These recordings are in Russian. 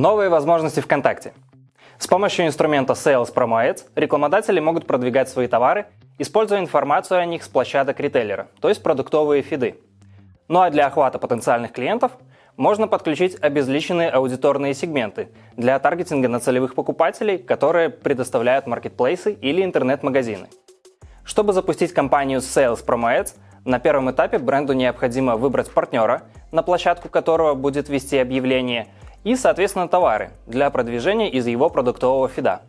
Новые возможности ВКонтакте. С помощью инструмента Sales Promo Ads рекламодатели могут продвигать свои товары, используя информацию о них с площадок ритейлера, то есть продуктовые фиды. Ну а для охвата потенциальных клиентов можно подключить обезличенные аудиторные сегменты для таргетинга на целевых покупателей, которые предоставляют маркетплейсы или интернет-магазины. Чтобы запустить кампанию Sales Promo Ads, на первом этапе бренду необходимо выбрать партнера, на площадку которого будет вести объявление, и, соответственно, товары для продвижения из его продуктового фида.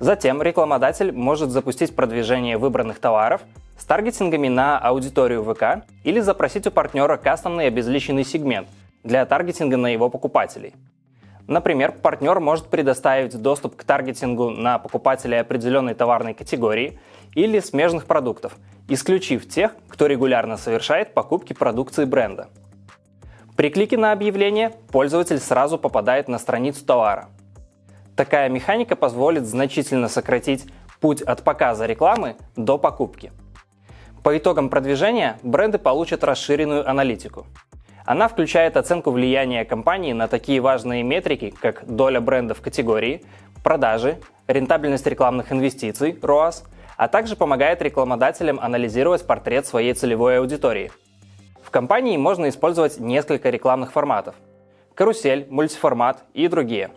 Затем рекламодатель может запустить продвижение выбранных товаров с таргетингами на аудиторию ВК или запросить у партнера кастомный обезличенный сегмент для таргетинга на его покупателей. Например, партнер может предоставить доступ к таргетингу на покупателей определенной товарной категории или смежных продуктов, исключив тех, кто регулярно совершает покупки продукции бренда. При клике на объявление пользователь сразу попадает на страницу товара. Такая механика позволит значительно сократить путь от показа рекламы до покупки. По итогам продвижения бренды получат расширенную аналитику. Она включает оценку влияния компании на такие важные метрики, как доля бренда в категории, продажи, рентабельность рекламных инвестиций, ROAS, а также помогает рекламодателям анализировать портрет своей целевой аудитории – компании можно использовать несколько рекламных форматов – карусель, мультиформат и другие.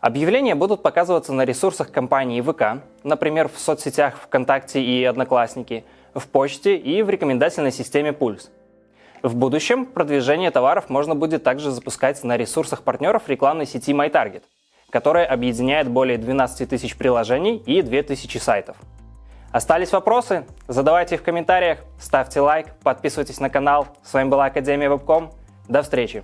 Объявления будут показываться на ресурсах компании ВК, например, в соцсетях ВКонтакте и Одноклассники, в почте и в рекомендательной системе Пульс. В будущем продвижение товаров можно будет также запускать на ресурсах партнеров рекламной сети MyTarget, которая объединяет более 12 тысяч приложений и 2000 сайтов. Остались вопросы? Задавайте их в комментариях, ставьте лайк, подписывайтесь на канал. С вами была Академия Вебком. До встречи!